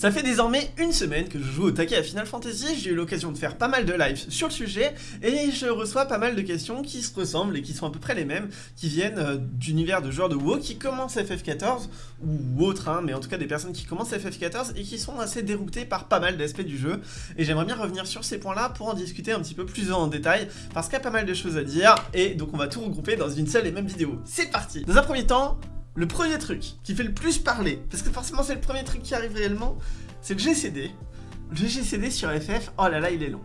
Ça fait désormais une semaine que je joue au taquet à Final Fantasy, j'ai eu l'occasion de faire pas mal de lives sur le sujet, et je reçois pas mal de questions qui se ressemblent et qui sont à peu près les mêmes, qui viennent euh, d'univers de joueurs de WoW qui commencent FF14, ou autres, hein, mais en tout cas des personnes qui commencent FF14 et qui sont assez déroutées par pas mal d'aspects du jeu, et j'aimerais bien revenir sur ces points-là pour en discuter un petit peu plus en détail, parce qu'il y a pas mal de choses à dire, et donc on va tout regrouper dans une seule et même vidéo. C'est parti! Dans un premier temps, le premier truc qui fait le plus parler, parce que forcément c'est le premier truc qui arrive réellement, c'est le GCD. Le GCD sur FF, oh là là, il est long.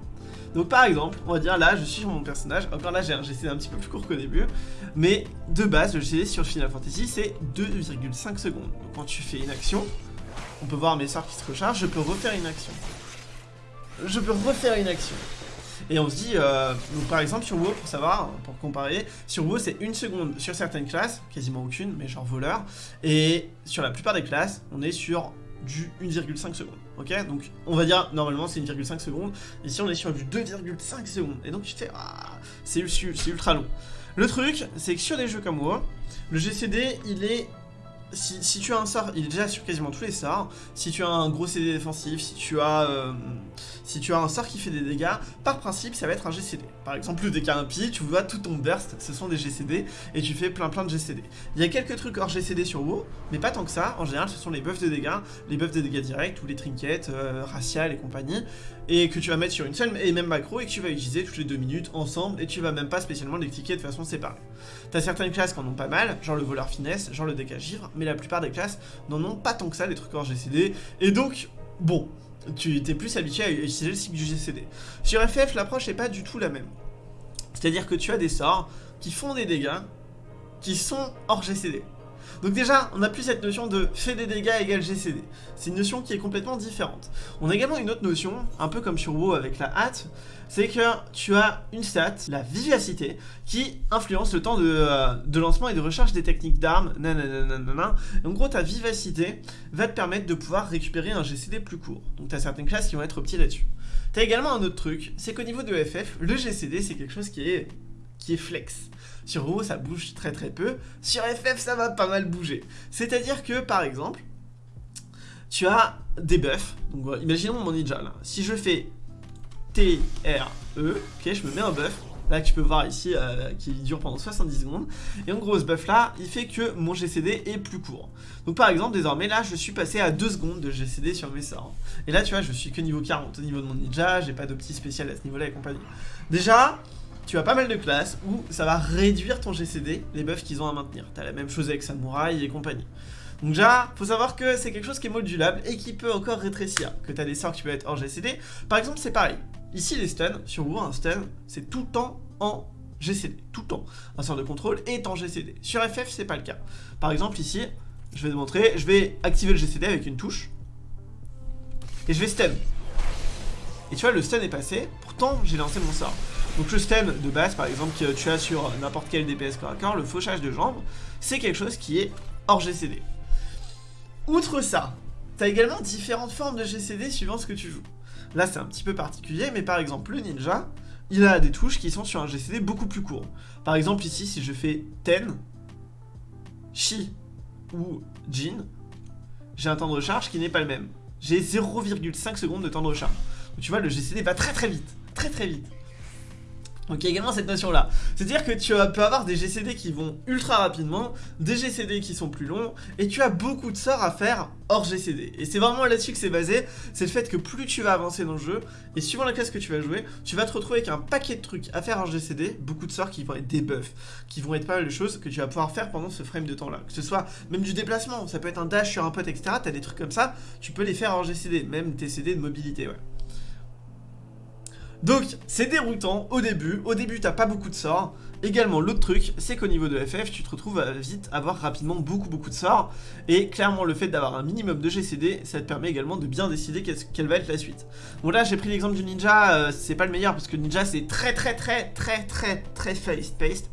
Donc par exemple, on va dire là, je suis sur mon personnage, encore là j'ai un GCD un petit peu plus court qu'au début, mais de base, le GCD sur Final Fantasy, c'est 2,5 secondes. Donc quand tu fais une action, on peut voir mes sorts qui se rechargent, je peux refaire une action. Je peux refaire une action. Et on se dit, euh, par exemple sur WoW, pour savoir, pour comparer, sur WoW c'est une seconde sur certaines classes, quasiment aucune, mais genre voleur, et sur la plupart des classes, on est sur du 1,5 secondes, ok? Donc on va dire, normalement c'est 1,5 secondes, ici on est sur du 2,5 secondes, et donc tu fais, ah, c'est ultra long. Le truc, c'est que sur des jeux comme WoW, le GCD, il est si, tu as un sort, il est déjà sur quasiment tous les sorts. Si tu as un gros CD défensif, si tu as, euh, un sort qui fait des dégâts, par principe, ça va être un GCD. Par exemple, le DK impie, tu vois tout ton burst, ce sont des GCD, et tu fais plein plein de GCD. Il y a quelques trucs hors GCD sur WoW, mais pas tant que ça. En général, ce sont les buffs de dégâts, les buffs de dégâts directs, ou les trinkets, euh, raciales et compagnie, et que tu vas mettre sur une seule et même macro, et que tu vas utiliser toutes les deux minutes ensemble, et tu vas même pas spécialement les cliquer de façon séparée. T'as certaines classes qui en ont pas mal, genre le voleur finesse, genre le DK givre, mais la plupart des classes n'en ont pas tant que ça, des trucs hors GCD, et donc, bon, tu étais plus habitué à utiliser le cycle du GCD. Sur FF, l'approche n'est pas du tout la même. C'est-à-dire que tu as des sorts qui font des dégâts qui sont hors GCD. Donc déjà, on n'a plus cette notion de fait des dégâts égale GCD. C'est une notion qui est complètement différente. On a également une autre notion, un peu comme sur WoW avec la hâte, c'est que tu as une stat, la vivacité, qui influence le temps de, euh, lancement et de recharge des techniques d'armes, En gros, ta vivacité va te permettre de pouvoir récupérer un GCD plus court. Donc tu as certaines classes qui vont être optées là-dessus. Tu as également un autre truc, c'est qu'au niveau de FF, le GCD c'est quelque chose qui est, qui est flex. Sur WoW, ça bouge très très peu. Sur FF, ça va pas mal bouger. C'est-à-dire que, par exemple, tu as des buffs. Donc, imaginons mon ninja là. Si je fais T, R, E, ok, je me mets un buff. Là, tu peux voir ici, euh, qui dure pendant 70 secondes. Et en gros, ce buff-là, il fait que mon GCD est plus court. Donc, par exemple, désormais, là, je suis passé à 2 secondes de GCD sur mes sorts. Et là, tu vois, je suis que niveau 40 au niveau de mon ninja. J'ai pas d'opti spécial à ce niveau-là et compagnie. Déjà, tu as pas mal de classes où ça va réduire ton GCD, les buffs qu'ils ont à maintenir. T'as la même chose avec Samouraï et compagnie. Donc déjà, faut savoir que c'est quelque chose qui est modulable et qui peut encore rétrécir. Que t'as des sorts qui peuvent être hors GCD. Par exemple, c'est pareil. Ici, les stuns, sur WoW, un stun, c'est tout le temps en GCD. Tout le temps. Un sort de contrôle est en GCD. Sur FF, c'est pas le cas. Par exemple, ici, je vais te montrer, je vais activer le GCD avec une touche. Et je vais stun. Et tu vois, le stun est passé, pourtant j'ai lancé mon sort. Donc le stun de base, par exemple, que tu as sur n'importe quel DPS corps à le fauchage de jambes, c'est quelque chose qui est hors GCD. Outre ça, tu as également différentes formes de GCD suivant ce que tu joues. Là, c'est un petit peu particulier, mais par exemple, le ninja, il a des touches qui sont sur un GCD beaucoup plus court. Par exemple, ici, si je fais Ten, Shi ou Jin, j'ai un temps de recharge qui n'est pas le même. J'ai 0,5 secondes de temps de recharge. Donc tu vois, le GCD va très très vite. Très très vite. Donc il y a également cette notion là. C'est-à-dire que tu peux avoir des GCD qui vont ultra rapidement, des GCD qui sont plus longs, et tu as beaucoup de sorts à faire hors GCD. Et c'est vraiment là-dessus que c'est basé, c'est le fait que plus tu vas avancer dans le jeu, et suivant la classe que tu vas jouer, tu vas te retrouver avec un paquet de trucs à faire hors GCD, beaucoup de sorts qui vont être des buffs, qui vont être pas mal de choses que tu vas pouvoir faire pendant ce frame de temps là. Que ce soit même du déplacement, ça peut être un dash sur un pote, etc. T'as des trucs comme ça, tu peux les faire hors GCD, même tes CD de mobilité, ouais. Donc, c'est déroutant au début. Au début, t'as pas beaucoup de sorts. Également, l'autre truc, c'est qu'au niveau de FF, tu te retrouves à vite avoir rapidement beaucoup beaucoup de sorts. Et clairement, le fait d'avoir un minimum de GCD, ça te permet également de bien décider quelle va être la suite. Bon là, j'ai pris l'exemple du ninja, euh, c'est pas le meilleur parce que ninja, c'est très très très très très très fast-paced.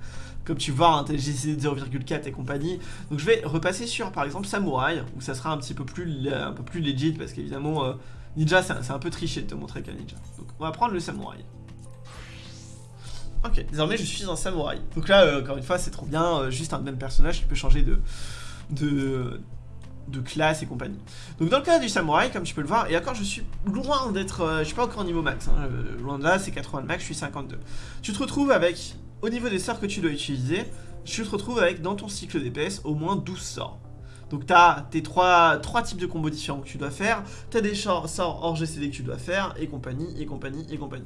Comme tu vois, hein, GCD de 0,4 et compagnie. Donc je vais repasser sur, par exemple, Samouraï, où ça sera un petit peu plus, un peu plus legit, parce qu'évidemment... Euh, Ninja, c'est un, peu triché de te montrer qu'un ninja. Donc, on va prendre le samouraï. Ok, désormais je suis un samouraï. Donc là, euh, encore une fois, c'est trop bien, euh, juste un même personnage qui peut changer de, de, classe et compagnie. Donc dans le cas du samouraï, comme tu peux le voir, et encore je suis loin d'être... euh, je suis pas encore au niveau max, hein, loin de là, c'est 80 de max, je suis 52. Tu te retrouves avec, au niveau des sorts que tu dois utiliser, tu te retrouves avec dans ton cycle DPS au moins 12 sorts. Donc tu as tes trois, types de combos différents que tu dois faire, tu as des sorts hors GCD que tu dois faire, et compagnie, et compagnie, et compagnie.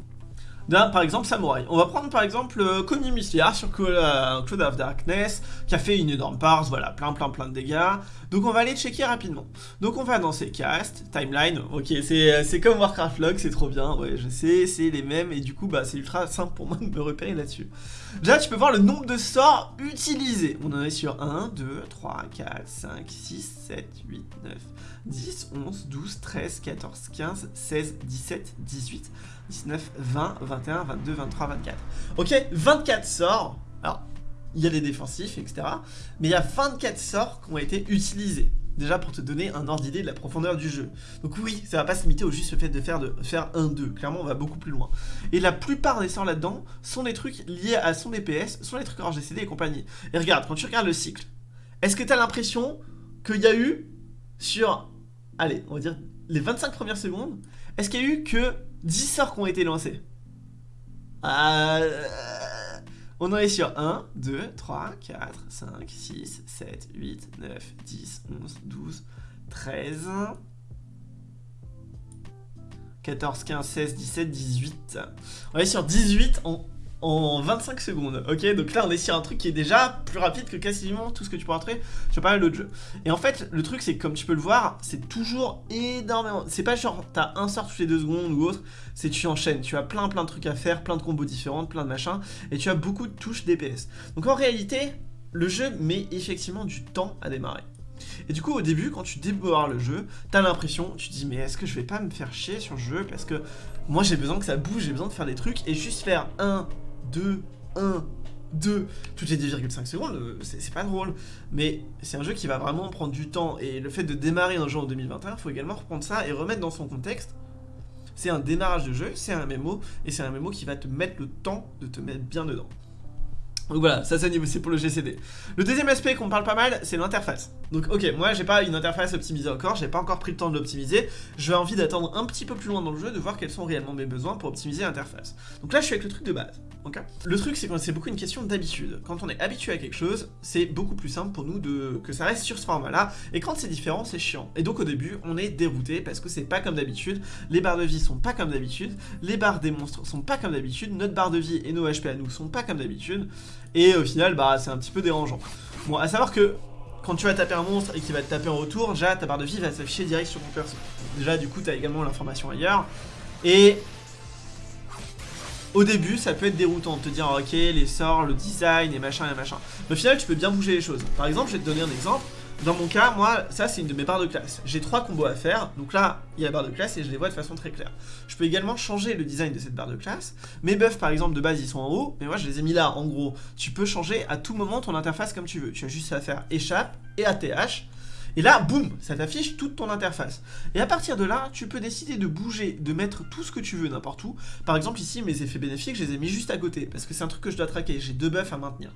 D'un, par exemple, Samouraï. On va prendre par exemple euh, Connie Musliar sur euh, Cloud of Darkness, qui a fait une énorme parse, voilà, plein plein plein de dégâts. Donc on va aller checker rapidement. Donc on va dans ses castes, timeline, ok, c'est c'est comme Warcraft Log, c'est trop bien, ouais, je sais, c'est les mêmes, et du coup, bah c'est ultra simple pour moi de me repérer là-dessus. Déjà, tu peux voir le nombre de sorts utilisés. On en est sur 1, 2, 3, 4, 5, 6, 7, 8, 9, 10, 11, 12, 13, 14, 15, 16, 17, 18, 19, 20, 21, 22, 23, 24. Ok, 24 sorts. Alors, il y a des défensifs, etc. Mais il y a 24 sorts qui ont été utilisés. Déjà pour te donner un ordre d'idée de la profondeur du jeu. Donc oui, ça va pas se limiter au juste fait de faire, de faire 1-2. Clairement, on va beaucoup plus loin. Et la plupart des sorts là-dedans sont des trucs liés à son DPS, sont des trucs hors GCD et compagnie. Et regarde, quand tu regardes le cycle, est-ce que tu as l'impression qu'il y a eu sur, allez, on va dire les 25 premières secondes, est-ce qu'il y a eu que 10 sorts qui ont été lancés euh... On en est sur 1, 2, 3, 4, 5, 6, 7, 8, 9, 10, 11, 12, 13, 14, 15, 16, 17, 18. On est sur 18 en, en 25 secondes, ok? Donc là, on est sur un truc qui est déjà plus rapide que quasiment tout ce que tu peux entrer sur pas mal d'autres jeux. Et en fait, le truc, c'est que comme tu peux le voir, c'est toujours énormément... C'est pas genre, t'as un sort toutes les deux secondes ou autre, c'est tu enchaînes. Tu as plein plein de trucs à faire, plein de combos différents, plein de machins, et tu as beaucoup de touches DPS. Donc en réalité, le jeu met effectivement du temps à démarrer. Et du coup, au début, quand tu démarres le jeu, t'as l'impression, tu dis, mais est-ce que je vais pas me faire chier sur le jeu? Parce que moi, j'ai besoin que ça bouge, j'ai besoin de faire des trucs, et juste faire 1, 2, 1, 2, toutes les 2,5 secondes, euh, c'est pas drôle. Mais c'est un jeu qui va vraiment prendre du temps, et le fait de démarrer un jeu en 2021, il faut également reprendre ça et remettre dans son contexte. C'est un démarrage de jeu, c'est un MMO, et c'est un MMO qui va te mettre le temps de te mettre bien dedans. Donc voilà, ça c'est pour le GCD. Le deuxième aspect qu'on parle pas mal, c'est l'interface. Donc ok, moi j'ai pas une interface optimisée encore, j'ai pas encore pris le temps de l'optimiser. J'ai envie d'attendre un petit peu plus loin dans le jeu, de voir quels sont réellement mes besoins pour optimiser l'interface. Donc là je suis avec le truc de base. Le truc c'est que c'est beaucoup une question d'habitude. Quand on est habitué à quelque chose, c'est beaucoup plus simple pour nous de que ça reste sur ce format-là. Et quand c'est différent, c'est chiant. Et donc au début, on est dérouté parce que c'est pas comme d'habitude. Les barres de vie sont pas comme d'habitude. Les barres des monstres sont pas comme d'habitude. Notre barre de vie et nos HP à nous sont pas comme d'habitude. Et au final, bah c'est un petit peu dérangeant. Bon, à savoir que quand tu vas taper un monstre et qu'il va te taper en retour, déjà ta barre de vie va s'afficher direct sur ton perso. Déjà, du coup, tu as également l'information ailleurs. Et au début, ça peut être déroutant de te dire, ok, les sorts, le design et machin et machin. Mais au final, tu peux bien bouger les choses. Par exemple, je vais te donner un exemple. Dans mon cas, moi, ça c'est une de mes barres de classe. J'ai trois combos à faire, donc là, il y a la barre de classe et je les vois de façon très claire. Je peux également changer le design de cette barre de classe. Mes buffs, par exemple, de base, ils sont en haut, mais moi, je les ai mis là, en gros. Tu peux changer à tout moment ton interface comme tu veux. Tu as juste à faire échappe et ATH. Et là, boum, ça t'affiche toute ton interface. Et à partir de là, tu peux décider de bouger, de mettre tout ce que tu veux n'importe où. Par exemple, ici, mes effets bénéfiques, je les ai mis juste à côté, parce que c'est un truc que je dois traquer. J'ai deux buffs à maintenir.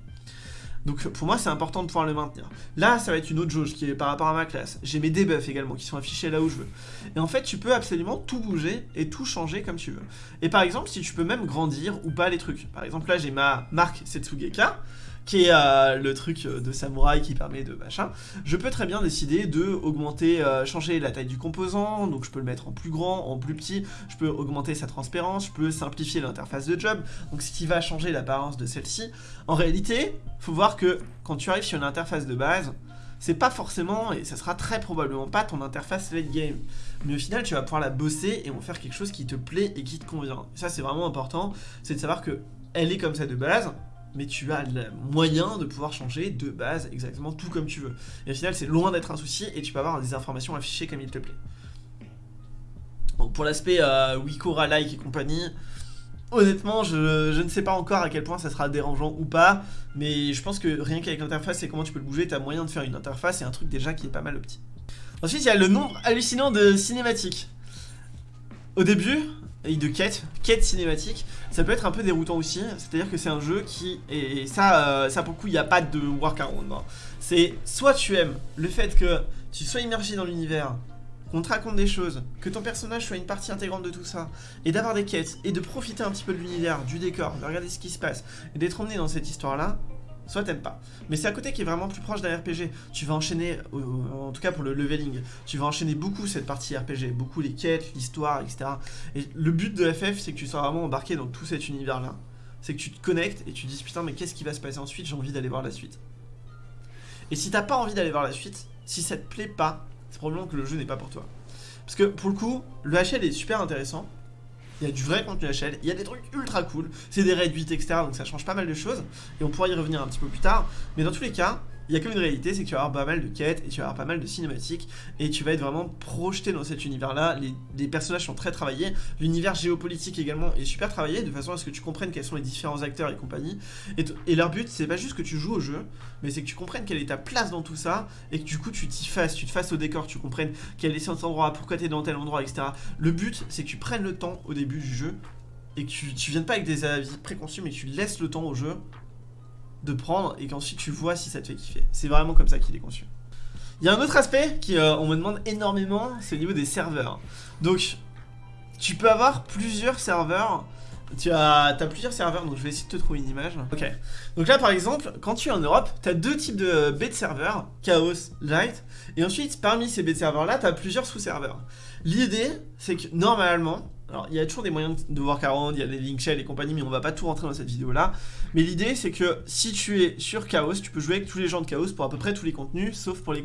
Donc pour moi c'est important de pouvoir le maintenir. Là ça va être une autre jauge qui est par rapport à ma classe. J'ai mes debuffs également qui sont affichés là où je veux. Et en fait tu peux absolument tout bouger et tout changer comme tu veux. Et par exemple si tu peux même grandir ou pas les trucs. Par exemple là j'ai ma marque Setsugeka qui est euh, le truc de samouraï qui permet de machin, je peux très bien décider de augmenter, euh, changer la taille du composant, donc je peux le mettre en plus grand, en plus petit, je peux augmenter sa transparence, je peux simplifier l'interface de job, donc ce qui va changer l'apparence de celle-ci. En réalité, faut voir que quand tu arrives sur une interface de base, c'est pas forcément, et ça sera très probablement pas ton interface late game. Mais au final, tu vas pouvoir la bosser et en faire quelque chose qui te plaît et qui te convient. Ça, c'est vraiment important, c'est de savoir que elle est comme ça de base, mais tu as le moyen de pouvoir changer de base exactement tout comme tu veux. Et au final, c'est loin d'être un souci et tu peux avoir des informations affichées comme il te plaît. Donc pour l'aspect euh, Wikora like et compagnie, honnêtement, je, je, ne sais pas encore à quel point ça sera dérangeant ou pas, mais je pense que rien qu'avec l'interface et comment tu peux le bouger, tu as moyen de faire une interface et un truc déjà qui est pas mal petit. Ensuite, il y a le nombre hallucinant de cinématiques. Au début, et de quête, quête cinématique, ça peut être un peu déroutant aussi. C'est-à-dire que c'est un jeu qui, et ça, euh, ça pour le coup, il n'y a pas de workaround. Hein. C'est soit tu aimes le fait que tu sois immergé dans l'univers, qu'on te raconte des choses, que ton personnage soit une partie intégrante de tout ça, et d'avoir des quêtes, et de profiter un petit peu de l'univers, du décor, de regarder ce qui se passe, et d'être emmené dans cette histoire-là, soit t'aimes pas. Mais c'est à côté qui est vraiment plus proche d'un RPG. Tu vas enchaîner, en tout cas pour le leveling, tu vas enchaîner beaucoup cette partie RPG, beaucoup les quêtes, l'histoire, etc. Et le but de FF, c'est que tu sois vraiment embarqué dans tout cet univers-là. C'est que tu te connectes et tu te dis putain mais qu'est-ce qui va se passer ensuite, j'ai envie d'aller voir la suite. Et si t'as pas envie d'aller voir la suite, si ça te plaît pas, c'est probablement que le jeu n'est pas pour toi. Parce que pour le coup, le HL est super intéressant, il y a du vrai contenu HL, il y a des trucs ultra cool, c'est des réduits, etc. Donc ça change pas mal de choses, et on pourra y revenir un petit peu plus tard. Mais dans tous les cas, il y a comme une réalité, c'est que tu vas avoir pas mal de quêtes et tu vas avoir pas mal de cinématiques et tu vas être vraiment projeté dans cet univers-là. Les, personnages sont très travaillés, l'univers géopolitique également est super travaillé de façon à ce que tu comprennes quels sont les différents acteurs et compagnie. Et, leur but, c'est pas juste que tu joues au jeu, mais c'est que tu comprennes quelle est ta place dans tout ça et que du coup tu t'y fasses, tu te fasses au décor, tu comprennes quel est cet endroit, pourquoi tu es dans tel endroit, etc. Le but, c'est que tu prennes le temps au début du jeu et que tu, tu viennes pas avec des avis préconçus, mais tu laisses le temps au jeu de prendre et qu'ensuite tu vois si ça te fait kiffer. C'est vraiment comme ça qu'il est conçu. Il y a un autre aspect qui euh, on me demande énormément, c'est au niveau des serveurs. Donc, tu peux avoir plusieurs serveurs. Tu as, as, plusieurs serveurs, donc je vais essayer de te trouver une image. Ok. Donc là, par exemple, quand tu es en Europe, tu as deux types de bêtes serveurs, Chaos, Light. Et ensuite, parmi ces bêtes serveurs-là, tu as plusieurs sous-serveurs. L'idée, c'est que normalement, alors, il y a toujours des moyens de workaround, il y a des link shell et compagnie, mais on va pas tout rentrer dans cette vidéo-là. Mais l'idée, c'est que si tu es sur Chaos, tu peux jouer avec tous les gens de Chaos pour à peu près tous les contenus, sauf pour les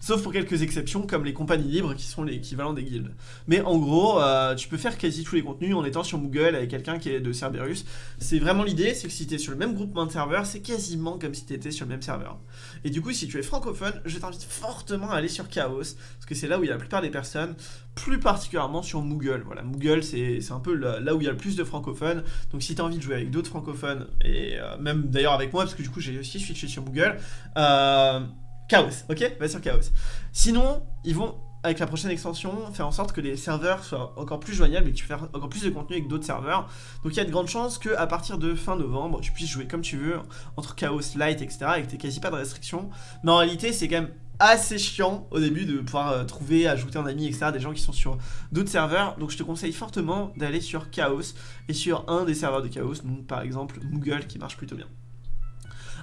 Sauf pour quelques exceptions comme les compagnies libres qui sont l'équivalent des guildes. Mais en gros, euh, tu peux faire quasi tous les contenus en étant sur Google avec quelqu'un qui est de Cerberus. C'est vraiment l'idée, c'est que si tu es sur le même groupement de serveurs, c'est quasiment comme si tu étais sur le même serveur. Et du coup, si tu es francophone, je t'invite fortement à aller sur Chaos, parce que c'est là où il y a la plupart des personnes, plus particulièrement sur Moogle. Voilà, Moogle, c'est un peu là où il y a le plus de francophones. Donc si tu as envie de jouer avec d'autres francophones, et euh, même d'ailleurs avec moi, parce que du coup j'ai aussi switché sur Moogle, euh, Chaos, ok Va sur Chaos. Sinon, ils vont, avec la prochaine extension, faire en sorte que les serveurs soient encore plus joignables et que tu fasses encore plus de contenu avec d'autres serveurs. Donc il y a de grandes chances qu'à partir de fin novembre, tu puisses jouer comme tu veux, entre Chaos, Light, etc. et que quasi pas de restrictions. Mais en réalité, c'est quand même assez chiant au début de pouvoir euh, trouver, ajouter un ami, etc. Des gens qui sont sur d'autres serveurs. Donc je te conseille fortement d'aller sur Chaos et sur un des serveurs de Chaos, donc par exemple Google qui marche plutôt bien.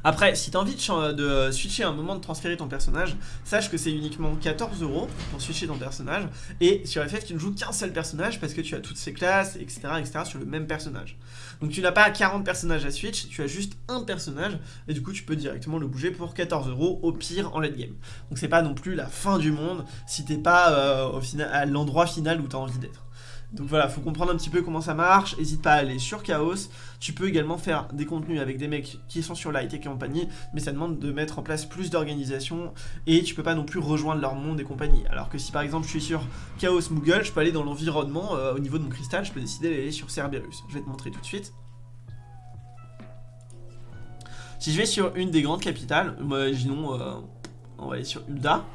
Après, si tu as envie de, switcher un moment de transférer ton personnage, sache que c'est uniquement 14 euros pour switcher ton personnage. Et sur FF, tu ne joues qu'un seul personnage parce que tu as toutes ces classes, etc., etc. sur le même personnage. Donc tu n'as pas 40 personnages à switch, tu as juste un personnage. Et du coup, tu peux directement le bouger pour 14 euros au pire en late game. Donc c'est pas non plus la fin du monde si t'es pas euh, au final, à l'endroit final où tu as envie d'être. Donc voilà, faut comprendre un petit peu comment ça marche, n'hésite pas à aller sur Chaos, tu peux également faire des contenus avec des mecs qui sont sur Light et compagnie, mais ça demande de mettre en place plus d'organisation, et tu peux pas non plus rejoindre leur monde et compagnie. Alors que si par exemple je suis sur Chaos Moogle, je peux aller dans l'environnement, euh, au niveau de mon cristal, je peux décider d'aller sur Cerberus. Je vais te montrer tout de suite. Si je vais sur une des grandes capitales, imaginons, euh, on va aller sur Ulda,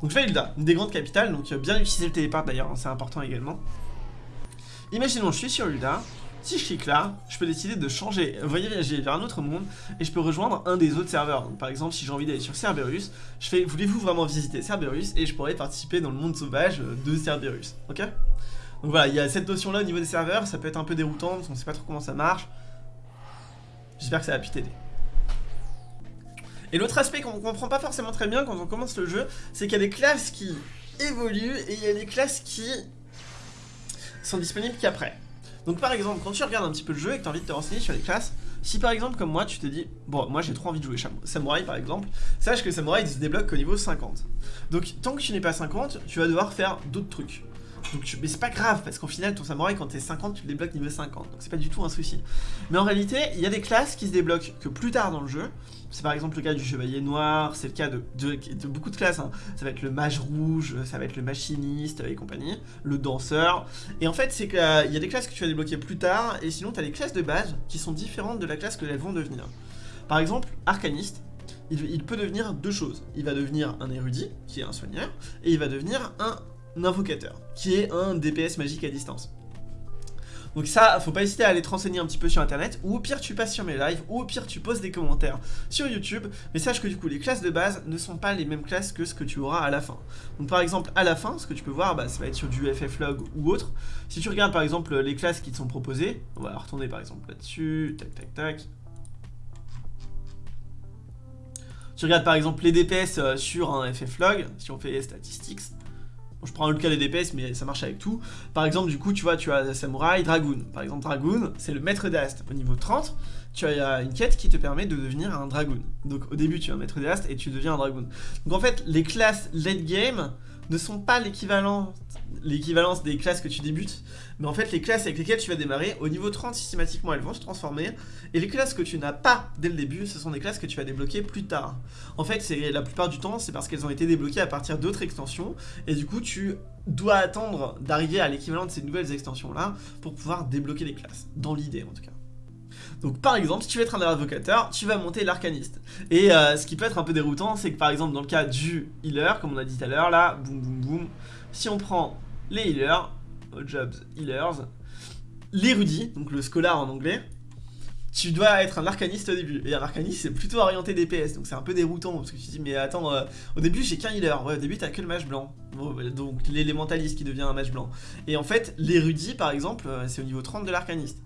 donc je vais à Hilda, une des grandes capitales, donc euh, bien utiliser le téléport d'ailleurs, hein, c'est important également. Imaginons, je suis sur Hilda, si je clique là, je peux décider de changer, voyager vers un autre monde et je peux rejoindre un des autres serveurs. Donc, par exemple, si j'ai envie d'aller sur Cerberus, je fais voulez-vous vraiment visiter Cerberus et je pourrais participer dans le monde sauvage de Cerberus. Ok? Donc voilà, il y a cette notion là au niveau des serveurs, ça peut être un peu déroutant parce qu'on sait pas trop comment ça marche. J'espère que ça va pu t'aider. Et l'autre aspect qu'on comprend pas forcément très bien quand on commence le jeu, c'est qu'il y a des classes qui évoluent et il y a des classes qui sont disponibles qu'après. Donc par exemple, quand tu regardes un petit peu le jeu et que tu as envie de te renseigner sur les classes, si par exemple comme moi tu te dis, bon moi j'ai trop envie de jouer Samouraï par exemple, sache que Samouraï il se débloque au niveau 50. Donc tant que tu n'es pas 50, tu vas devoir faire d'autres trucs. Donc, mais c'est pas grave, parce qu'au final, ton samouraï, quand t'es 50, tu le débloques niveau 50. Donc c'est pas du tout un souci. Mais en réalité, il y a des classes qui se débloquent que plus tard dans le jeu. C'est par exemple le cas du chevalier noir, c'est le cas de, beaucoup de classes. Hein. Ça va être le mage rouge, ça va être le machiniste et compagnie, le danseur. Et en fait, c'est qu'il y a des classes que tu vas débloquer plus tard, et sinon, tu as des classes de base qui sont différentes de la classe que elles vont devenir. Par exemple, arcaniste, il, peut devenir deux choses. Il va devenir un érudit, qui est un soigneur, et il va devenir un invocateur, qui est un DPS magique à distance. Donc ça, faut pas hésiter à aller te renseigner un petit peu sur internet, ou au pire tu passes sur mes lives, ou au pire tu poses des commentaires sur YouTube, mais sache que du coup les classes de base ne sont pas les mêmes classes que ce que tu auras à la fin. Donc par exemple à la fin, ce que tu peux voir, bah, ça va être sur du FFlog ou autre. Si tu regardes par exemple les classes qui te sont proposées, on va retourner par exemple là-dessus, tac tac tac. Tu regardes par exemple les DPS euh, sur un FFlog, si on fait statistics, je prends le cas des DPS, mais ça marche avec tout. Par exemple, du coup, tu vois, tu as Samurai, Dragoon. Par exemple, Dragoon, c'est le maître d'Ast. Au niveau 30, tu as une quête qui te permet de devenir un Dragoon. Donc au début, tu es un maître d'Ast et tu deviens un Dragoon. Donc en fait, les classes late game ne sont pas l'équivalence des classes que tu débutes, mais en fait les classes avec lesquelles tu vas démarrer, au niveau 30 systématiquement elles vont se transformer, et les classes que tu n'as pas dès le début, ce sont des classes que tu vas débloquer plus tard. En fait la plupart du temps c'est parce qu'elles ont été débloquées à partir d'autres extensions, et du coup tu dois attendre d'arriver à l'équivalent de ces nouvelles extensions là pour pouvoir débloquer les classes, dans l'idée en tout cas. Donc par exemple, si tu veux être un invocateur, tu vas monter l'arcaniste. Et euh, ce qui peut être un peu déroutant, c'est que par exemple dans le cas du healer, comme on a dit tout à l'heure, là, boum boum boum, si on prend les healers, jobs healers, l'érudit, donc le scholar en anglais, tu dois être un arcaniste au début. Et un arcaniste, c'est plutôt orienté DPS, donc c'est un peu déroutant, parce que tu te dis, mais attends, euh, au début j'ai qu'un healer, ouais, au début t'as que le mage blanc, donc l'élémentaliste qui devient un mage blanc. Et en fait, l'érudit, par exemple, euh, c'est au niveau 30 de l'arcaniste.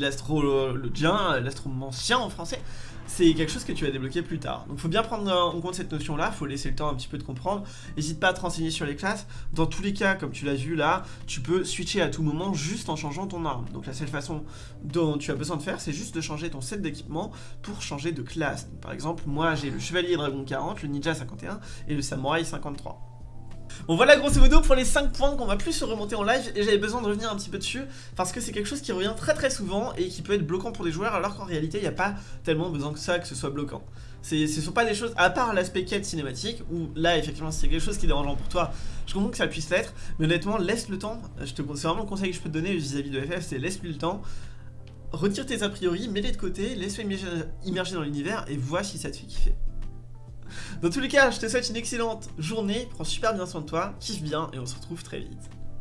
L'astrologien, l'astromancien en français, c'est quelque chose que tu vas débloquer plus tard. Donc faut bien prendre en compte cette notion là, faut laisser le temps un petit peu de comprendre. N'hésite pas à te renseigner sur les classes. Dans tous les cas, comme tu l'as vu là, tu peux switcher à tout moment juste en changeant ton arme. Donc la seule façon dont tu as besoin de faire, c'est juste de changer ton set d'équipement pour changer de classe. par exemple, moi j'ai le chevalier dragon 40, le ninja 51 et le samouraï 53. Bon voilà grosso modo pour les 5 points qu'on va plus se remonter en live et j'avais besoin de revenir un petit peu dessus parce que c'est quelque chose qui revient très très souvent et qui peut être bloquant pour des joueurs alors qu'en réalité il n'y a pas tellement besoin que ça que ce soit bloquant. Ce sont pas des choses, à part l'aspect quête cinématique, où là effectivement c'est quelque chose qui est dérangeant pour toi, je comprends que ça puisse l'être, mais honnêtement laisse le temps, c'est vraiment le conseil que je peux te donner vis-à-vis de FF, c'est laisse lui le temps, retire tes a priori, mets-les de côté, laisse-les immerger dans l'univers et vois si ça te fait kiffer. Dans tous les cas, je te souhaite une excellente journée, prends super bien soin de toi, kiffe bien et on se retrouve très vite.